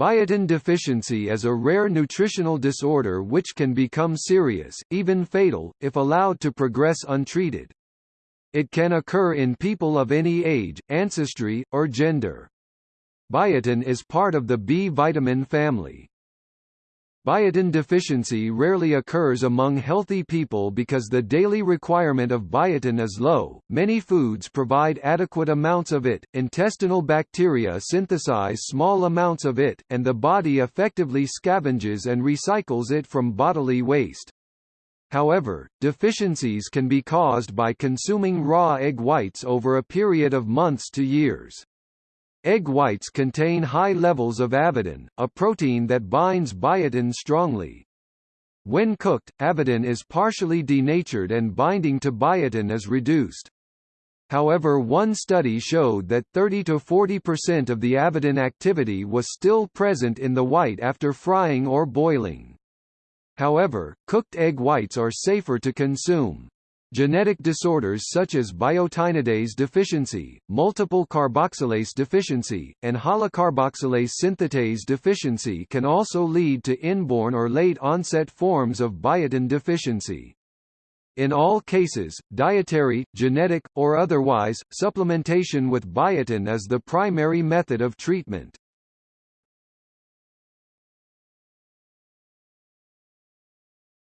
Biotin deficiency is a rare nutritional disorder which can become serious, even fatal, if allowed to progress untreated. It can occur in people of any age, ancestry, or gender. Biotin is part of the B vitamin family. Biotin deficiency rarely occurs among healthy people because the daily requirement of biotin is low. Many foods provide adequate amounts of it, intestinal bacteria synthesize small amounts of it, and the body effectively scavenges and recycles it from bodily waste. However, deficiencies can be caused by consuming raw egg whites over a period of months to years. Egg whites contain high levels of avidin, a protein that binds biotin strongly. When cooked, avidin is partially denatured and binding to biotin is reduced. However one study showed that 30–40% of the avidin activity was still present in the white after frying or boiling. However, cooked egg whites are safer to consume. Genetic disorders such as biotinidase deficiency, multiple carboxylase deficiency, and holocarboxylase synthetase deficiency can also lead to inborn or late-onset forms of biotin deficiency. In all cases, dietary, genetic, or otherwise, supplementation with biotin is the primary method of treatment.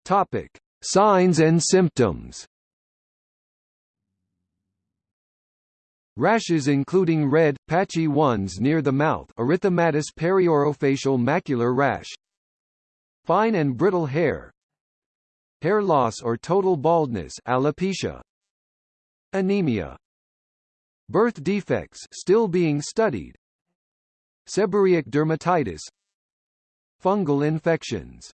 Topic: Signs and symptoms. Rashes including red, patchy ones near the mouth erythematous periorofacial macular rash. Fine and brittle hair. Hair loss or total baldness alopecia. Anemia. Birth defects still being studied. Seborrheic dermatitis. Fungal infections.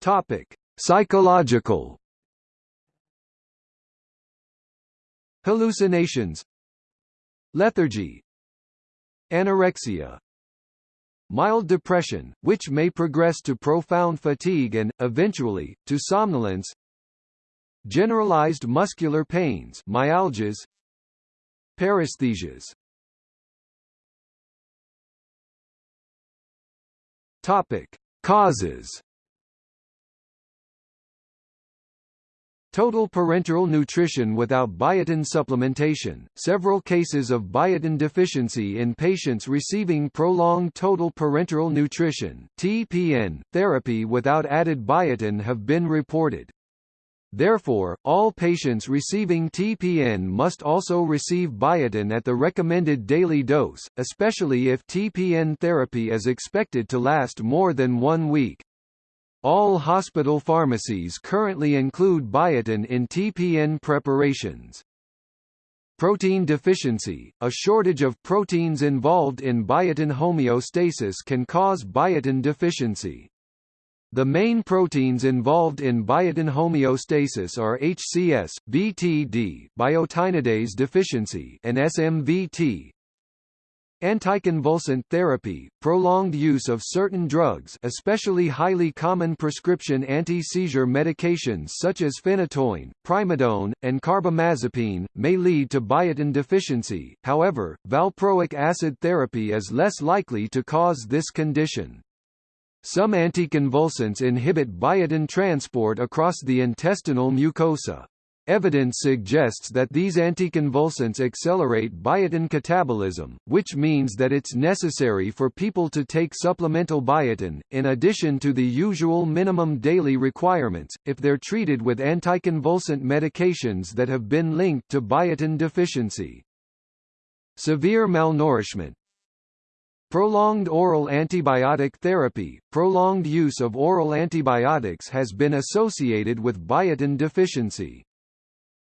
Topic: Psychological Hallucinations Lethargy Anorexia Mild depression, which may progress to profound fatigue and, eventually, to somnolence Generalized muscular pains myalgias Paresthesias Topic. Causes Total parenteral nutrition without biotin supplementation. Several cases of biotin deficiency in patients receiving prolonged total parenteral nutrition (TPN) therapy without added biotin have been reported. Therefore, all patients receiving TPN must also receive biotin at the recommended daily dose, especially if TPN therapy is expected to last more than one week. All hospital pharmacies currently include biotin in TPN preparations. Protein deficiency, a shortage of proteins involved in biotin homeostasis can cause biotin deficiency. The main proteins involved in biotin homeostasis are HCS, BTD, biotinidase deficiency, and SMVT, Anticonvulsant therapy, prolonged use of certain drugs especially highly common prescription anti-seizure medications such as phenytoin, primidone, and carbamazepine, may lead to biotin deficiency, however, valproic acid therapy is less likely to cause this condition. Some anticonvulsants inhibit biotin transport across the intestinal mucosa. Evidence suggests that these anticonvulsants accelerate biotin catabolism, which means that it's necessary for people to take supplemental biotin, in addition to the usual minimum daily requirements, if they're treated with anticonvulsant medications that have been linked to biotin deficiency. Severe malnourishment Prolonged oral antibiotic therapy Prolonged use of oral antibiotics has been associated with biotin deficiency.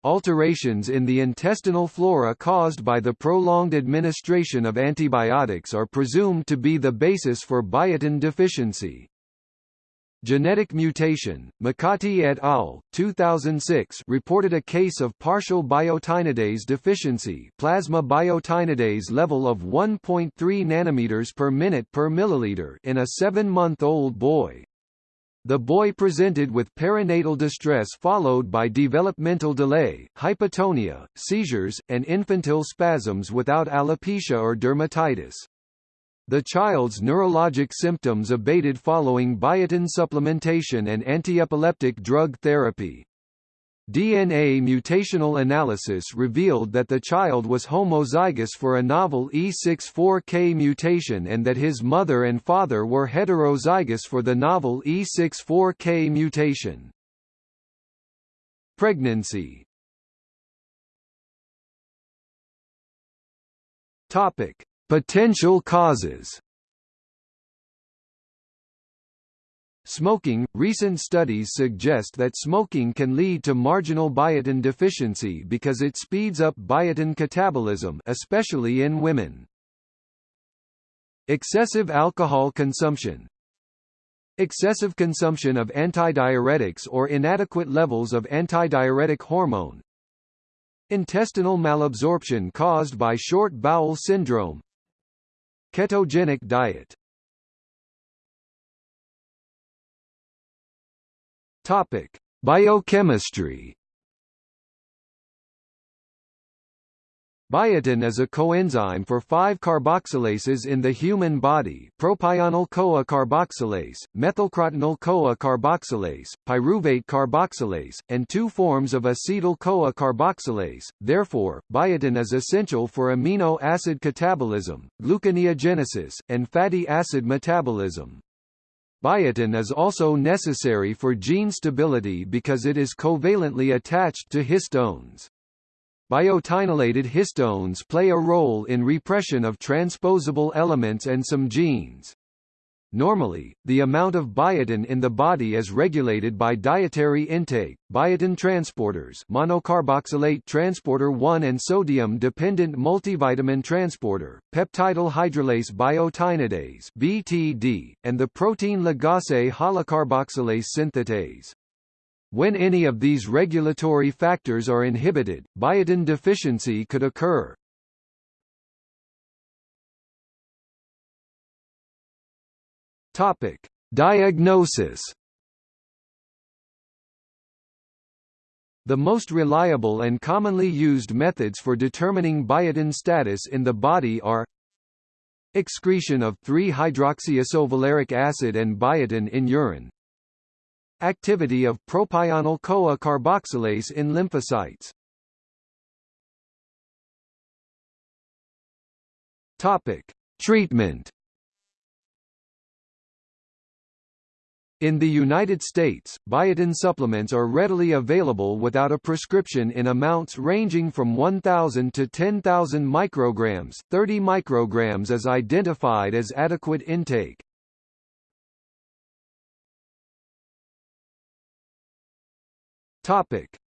Alterations in the intestinal flora caused by the prolonged administration of antibiotics are presumed to be the basis for biotin deficiency. Genetic mutation, McCarty et al. 2006 reported a case of partial biotinidase deficiency plasma biotinidase level of 1.3 nanometers per minute per milliliter in a 7-month-old boy. The boy presented with perinatal distress followed by developmental delay, hypotonia, seizures, and infantile spasms without alopecia or dermatitis. The child's neurologic symptoms abated following biotin supplementation and antiepileptic drug therapy. DNA mutational analysis revealed that the child was homozygous for a novel E64K mutation and that his mother and father were heterozygous for the novel E64K mutation. Pregnancy. Potential causes Smoking – Recent studies suggest that smoking can lead to marginal biotin deficiency because it speeds up biotin catabolism especially in women. Excessive alcohol consumption Excessive consumption of antidiuretics or inadequate levels of antidiuretic hormone Intestinal malabsorption caused by short bowel syndrome Ketogenic diet Topic: Biochemistry. Biotin is a coenzyme for 5-carboxylases in the human body propionyl-CoA carboxylase, methylcrotonyl-CoA carboxylase, pyruvate carboxylase, and two forms of acetyl-CoA carboxylase. Therefore, biotin is essential for amino acid catabolism, gluconeogenesis, and fatty acid metabolism. Biotin is also necessary for gene stability because it is covalently attached to histones. Biotinylated histones play a role in repression of transposable elements and some genes. Normally, the amount of biotin in the body is regulated by dietary intake, biotin transporters monocarboxylate transporter 1 and sodium-dependent multivitamin transporter, peptidyl hydrolase biotinidase BTD, and the protein ligase holocarboxylase synthetase. When any of these regulatory factors are inhibited, biotin deficiency could occur. Topic: Diagnosis. The most reliable and commonly used methods for determining biotin status in the body are excretion of 3-hydroxyisovaleric acid and biotin in urine activity of propionyl-CoA carboxylase in lymphocytes Topic: Treatment In the United States, biotin supplements are readily available without a prescription in amounts ranging from 1,000 to 10,000 micrograms 30 micrograms is identified as adequate intake.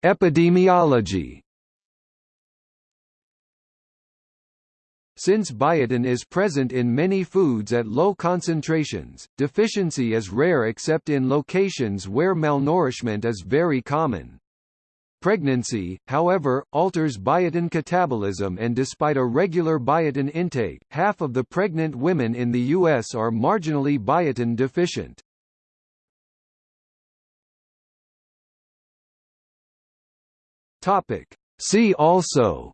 Epidemiology Since biotin is present in many foods at low concentrations, deficiency is rare except in locations where malnourishment is very common. Pregnancy, however, alters biotin catabolism and despite a regular biotin intake, half of the pregnant women in the U.S. are marginally biotin deficient. See also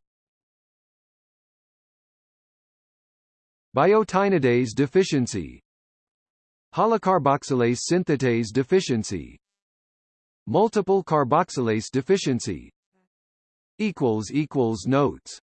Biotinidase deficiency. Holocarboxylase synthetase deficiency. Multiple carboxylase deficiency. Notes